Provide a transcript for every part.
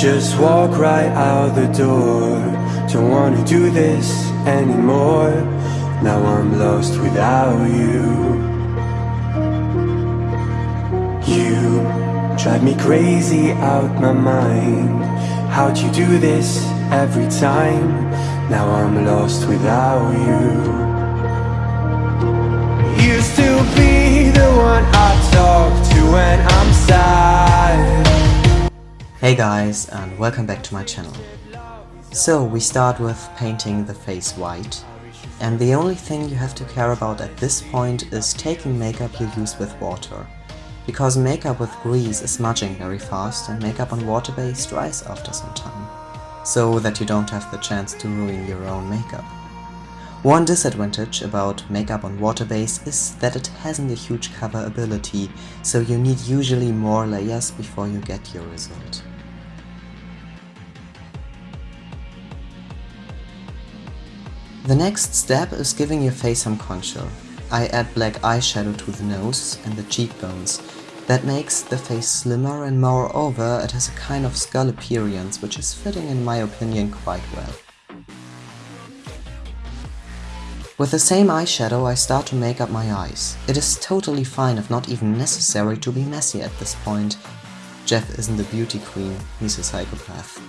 just walk right out the door. Don't wanna do this anymore. Now I'm lost without you. You drive me crazy out my mind. How'd you do this every time? Now I'm lost without you. Used to be the one I talk to when I'm sad Hey guys and welcome back to my channel. So we start with painting the face white and the only thing you have to care about at this point is taking makeup you use with water. Because makeup with grease is smudging very fast and makeup on water base dries after some time. So that you don't have the chance to ruin your own makeup. One disadvantage about makeup on water base is that it hasn't a huge cover ability, so you need usually more layers before you get your result. The next step is giving your face some contour. I add black eyeshadow to the nose and the cheekbones. That makes the face slimmer and moreover it has a kind of skull appearance which is fitting in my opinion quite well. With the same eyeshadow I start to make up my eyes. It is totally fine if not even necessary to be messy at this point. Jeff isn't a beauty queen, he's a psychopath.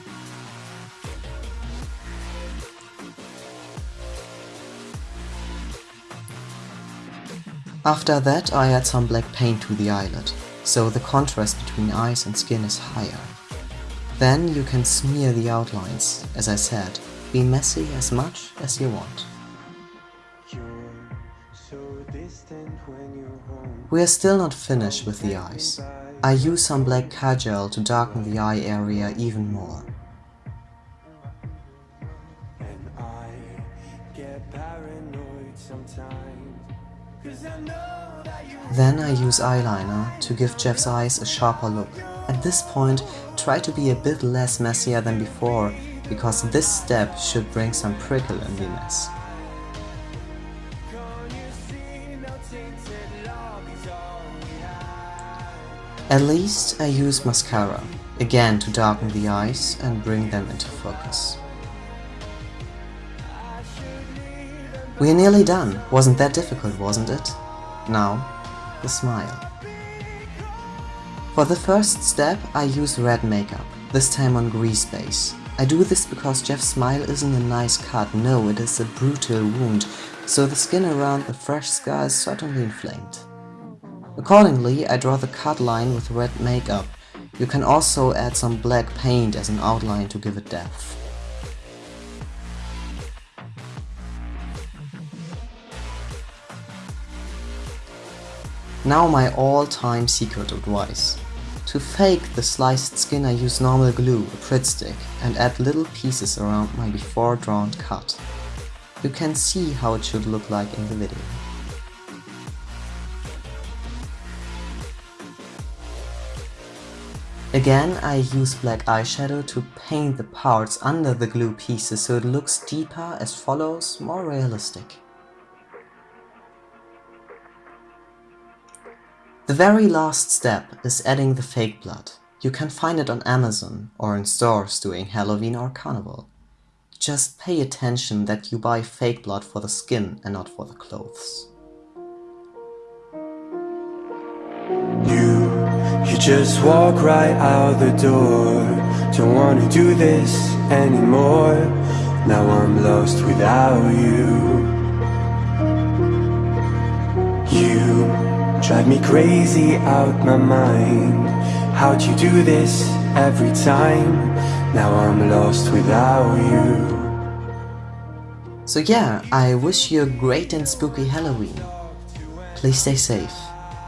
After that I add some black paint to the eyelid, so the contrast between eyes and skin is higher. Then you can smear the outlines, as I said, be messy as much as you want. We are still not finished with the eyes. I use some black kajal to darken the eye area even more. Then I use eyeliner to give Jeff's eyes a sharper look. At this point, try to be a bit less messier than before, because this step should bring some prickle in the mess. At least I use mascara, again to darken the eyes and bring them into focus. We're nearly done. Wasn't that difficult, wasn't it? Now, the smile. For the first step, I use red makeup, this time on grease base. I do this because Jeff's smile isn't a nice cut, no, it is a brutal wound, so the skin around the fresh scar is certainly inflamed. Accordingly, I draw the cut line with red makeup. You can also add some black paint as an outline to give it depth. Now my all-time secret advice. To fake the sliced skin I use normal glue, a Pritt stick, and add little pieces around my before drawn cut. You can see how it should look like in the video. Again, I use black eyeshadow to paint the parts under the glue pieces so it looks deeper as follows, more realistic. The very last step is adding the fake blood. You can find it on Amazon or in stores during Halloween or Carnival. Just pay attention that you buy fake blood for the skin and not for the clothes. You, you just walk right out the door Don't wanna do this anymore Now I'm lost without you Drive me crazy out my mind How'd you do this every time? Now I'm lost without you So yeah, I wish you a great and spooky Halloween. Please stay safe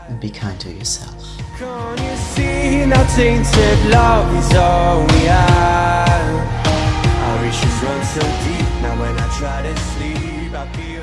and be kind to yourself. Can't you see now tainted love is all we Our issues run so deep, now when I try to sleep I feel